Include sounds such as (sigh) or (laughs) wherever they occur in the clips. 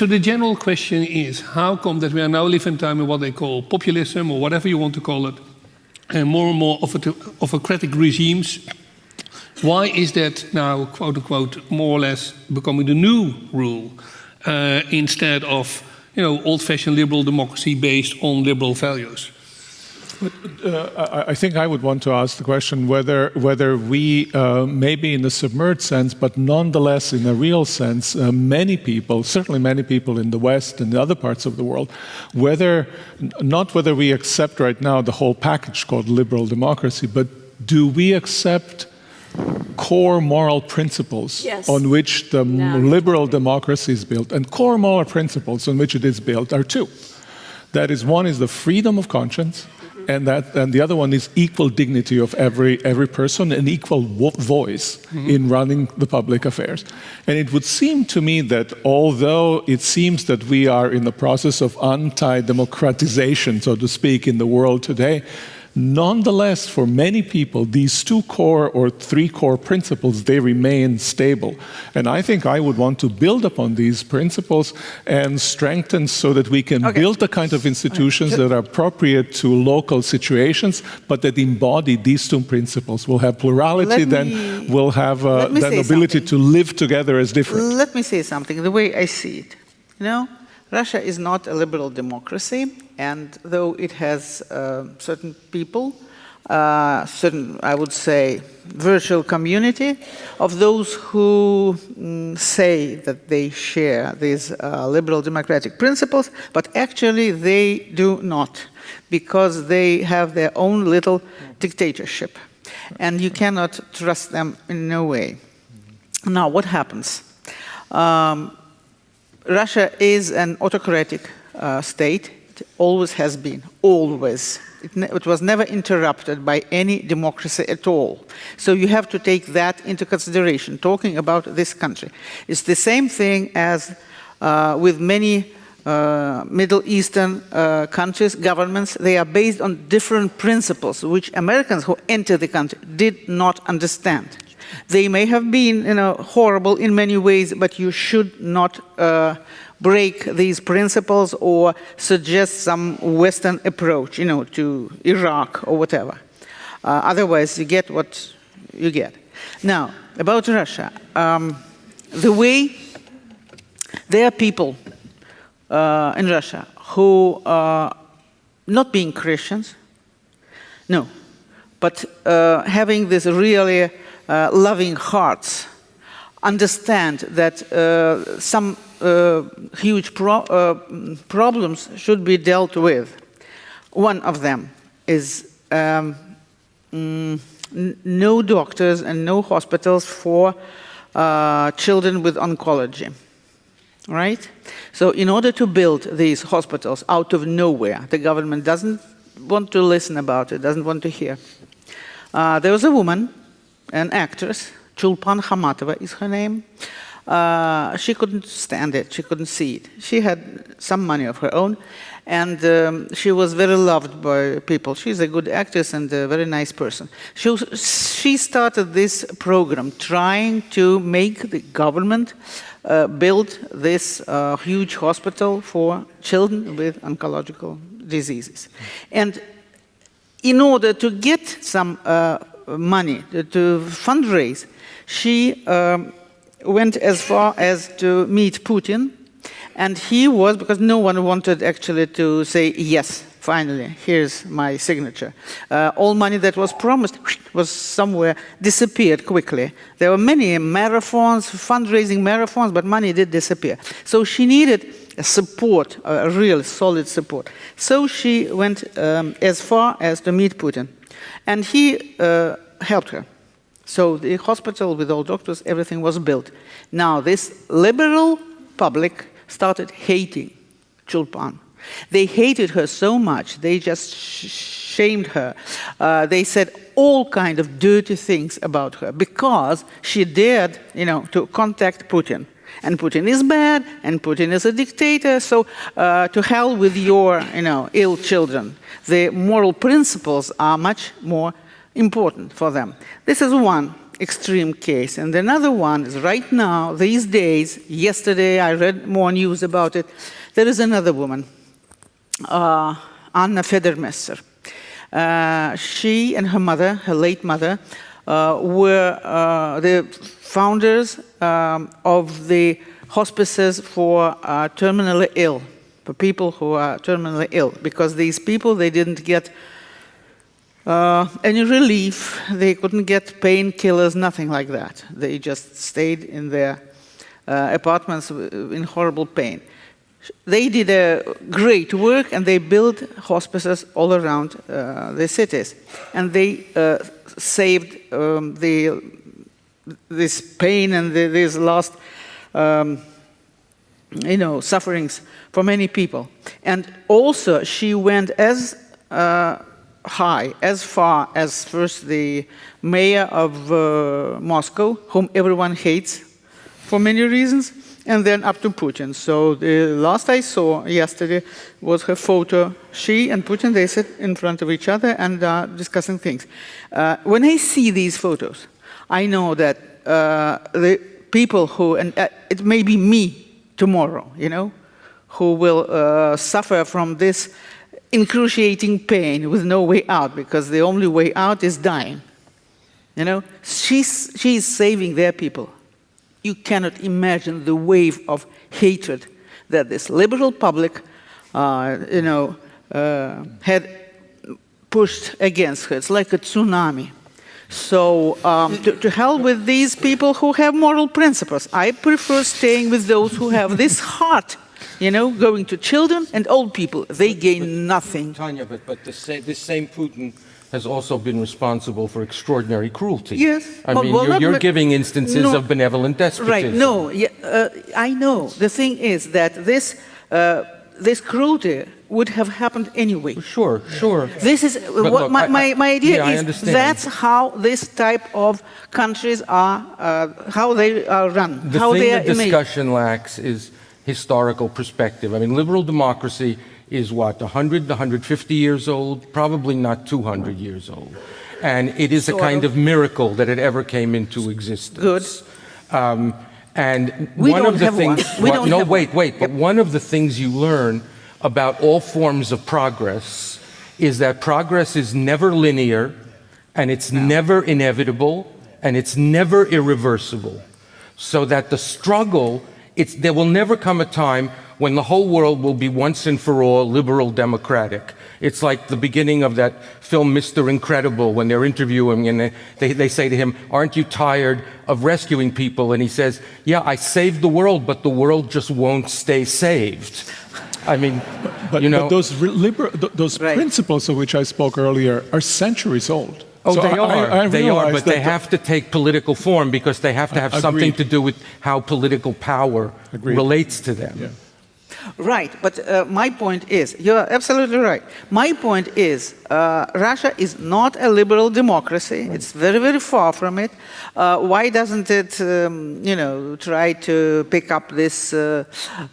So the general question is, how come that we are now living time in what they call populism or whatever you want to call it, and more and more autocratic regimes. Why is that now, quote unquote, more or less becoming the new rule uh, instead of, you know, old-fashioned liberal democracy based on liberal values? But, uh, I think I would want to ask the question whether whether we, uh, maybe in a submerged sense, but nonetheless in a real sense, uh, many people, certainly many people in the West and the other parts of the world, whether not whether we accept right now the whole package called liberal democracy, but do we accept core moral principles yes. on which the no. liberal democracy is built, and core moral principles on which it is built are two. That is, one is the freedom of conscience, and that and the other one is equal dignity of every every person and equal voice mm -hmm. in running the public affairs and it would seem to me that although it seems that we are in the process of anti-democratization so to speak in the world today Nonetheless, for many people, these two core or three core principles, they remain stable. And I think I would want to build upon these principles and strengthen so that we can okay. build the kind of institutions that are appropriate to local situations, but that embody these two principles. We'll have plurality, let then me, we'll have uh, that ability something. to live together as different. Let me say something, the way I see it. You know, Russia is not a liberal democracy, and though it has uh, certain people, uh, certain, I would say, virtual community of those who mm, say that they share these uh, liberal democratic principles, but actually they do not, because they have their own little dictatorship, and you cannot trust them in no way. Now, what happens? Um, Russia is an autocratic uh, state. It always has been, always. It, it, was never interrupted by any democracy at all. So you have to take that into consideration, talking about this country. It's the same thing as uh, with many uh, Middle Eastern uh, countries, governments, they are based on different principles, which Americans who entered the country did not understand. They may have been you know, horrible in many ways, but you should not uh, break these principles or suggest some Western approach, you know, to Iraq or whatever. Uh, otherwise, you get what you get. Now, about Russia, um, the way there are people uh, in Russia who are not being Christians, no, but uh, having this really loving hearts understand that uh, some uh, huge pro problems should be dealt with. One of them is um, mm, no doctors and no hospitals for uh, children with oncology. Right? So in order to build these hospitals out of nowhere, the government doesn't want to listen about it, doesn't want to hear. Uh, there was a woman an actress, Chulpan Khamatova is her name. Uh, she couldn't stand it, she couldn't see it. She had some money of her own, and um, she was very loved by people. She's a good actress and a very nice person. She, she started this program trying to make the government uh, build this uh, huge hospital for children with oncological diseases. And in order to get some uh, money to, to fundraise, she um, went as far as to meet Putin. And he was, because no one wanted actually to say, yes, finally, here's my signature. Uh, all money that was promised was somewhere disappeared quickly. There were many marathons, fundraising marathons, but money did disappear. So she needed support, a real solid support. So she went um, as far as to meet Putin. And he uh, helped her. So the hospital with all doctors, everything was built. Now this liberal public started hating Chulpan. They hated her so much, they just sh shamed her. Uh, they said all kind of dirty things about her because she dared, you know, to contact Putin. And Putin is bad, and Putin is a dictator, so uh, to hell with your, you know, ill children. The moral principles are much more important for them. This is one extreme case. And another one is right now, these days, yesterday I read more news about it, there is another woman, uh, Anna Federmesser. Uh, she and her mother, her late mother, were uh, the founders um, of the hospices for uh, terminally ill, for people who are terminally ill, because these people, they didn't get uh, any relief, they couldn't get painkillers, nothing like that. They just stayed in their uh, apartments in horrible pain. They did a great work and they built hospices all around uh, the cities. And they uh, saved um, the, this pain and the, these last um, you know, sufferings for many people. And also she went as uh, high, as far as first the mayor of uh, Moscow, whom everyone hates for many reasons, and then up to Putin. So the last I saw yesterday was her photo. She and Putin, they sit in front of each other and are discussing things. Uh, when I see these photos, I know that uh, the people who, and uh, it may be me tomorrow, you know, who will uh, suffer from this excruciating pain with no way out because the only way out is dying. You know, she's, she's saving their people. You cannot imagine the wave of hatred that this liberal public, uh, you know, uh, had pushed against her. It's like a tsunami. So um, to, to hell with these people who have moral principles. I prefer staying with those who have this (laughs) heart you know, going to children and old people. They gain nothing. Tanya, but, but the sa this same Putin has also been responsible for extraordinary cruelty. Yes. I Well, mean, well, you're, you're giving instances no. of benevolent despotism. Right, no, yeah, uh, I know. The thing is that this, uh, this cruelty would have happened anyway. Sure, sure. This is But what look, my, I- my, my idea yeah, is. That's how this type of countries are, uh, how they are run, The how they are the made. discussion lacks is historical perspective. I mean, liberal democracy is what, 100 to 150 years old? Probably not 200 years old. And it is a kind of. miracle that it ever came into existence. Good. Um, and We one don't of the things, We don't no, wait, wait, but one of the things you learn about all forms of progress is that progress is never linear, and it's never inevitable, and it's never irreversible. So that the struggle, it's, there will never come a time when the whole world will be once and for all liberal democratic. It's like the beginning of that film, Mr. Incredible, when they're interviewing and they, they, they say to him, Aren't you tired of rescuing people? And he says, Yeah, I saved the world, but the world just won't stay saved. I mean, But, you know. but those, liber- th- those Right. principles of which I spoke earlier are centuries old. Oh, So they are. I, I they are, but they have to take political form because they have to have something to do with how political power Agreed. relates to them. Yeah. Right, but uh, my point is, you're absolutely right. My point is, uh, Russia is not a liberal democracy. It's very, very far from it. Uh, why doesn't it, um, you know, try to pick up this, uh,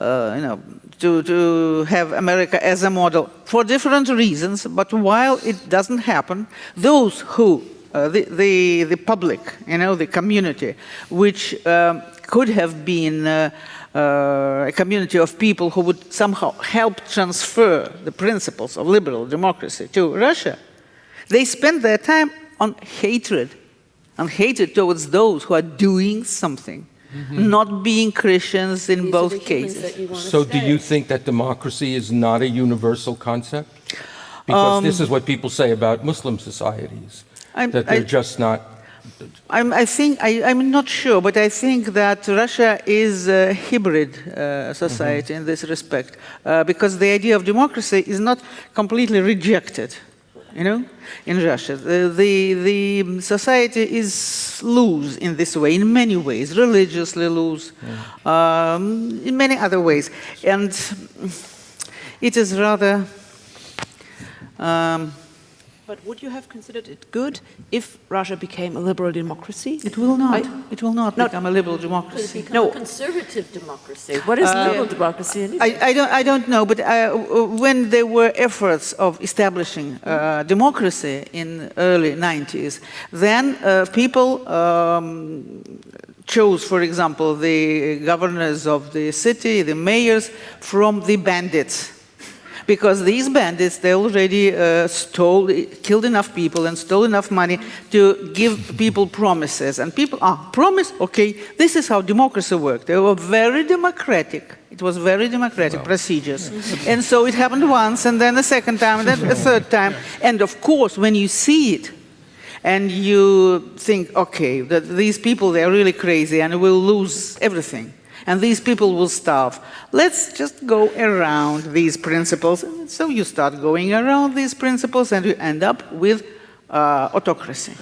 uh, you know, to, to have America as a model for different reasons? But while it doesn't happen, those who uh, the, the, the public, you know, the community, which um, could have been uh, uh, a community of people who would somehow help transfer the principles of liberal democracy to Russia, they spend their time on hatred, on hatred towards those who are doing something, not being Christians in These both cases. that you So, do you think that democracy is not a universal concept? Because this is what people say about Muslim societies, Um, I'm- that they're I- just not. I'm, I think, I, I'm not sure, but I think that Russia is a hybrid uh, society in this respect, uh, because the idea of democracy is not completely rejected, you know, in Russia. The, the, the society is loose in this way, in many ways, religiously loose, um, in many other ways. And it is rather um, But would you have considered it good if Russia became a liberal democracy? It will not. I- it will not Not- become a liberal Could it democracy. become No. a conservative democracy? What is liberal democracy? I, I, don't, I don't know, but uh, when there were efforts of establishing uh, democracy in early 90s, then uh, people um, chose, for example, the governors of the city, the mayors, from the bandits. Because these bandits, they already uh, stole, killed enough people and stole enough money to give people promises. And people, ah, promise? Okay, this is how democracy worked. They were very democratic. It was very democratic procedures. And so it happened once, and then a second time, and then a third time. And of course, when you see it, and you think, okay, that these people, they're really crazy and we'll lose everything. And these people will starve. Let's just go around these principles. So you start going around these principles and you end up with uh, autocracy.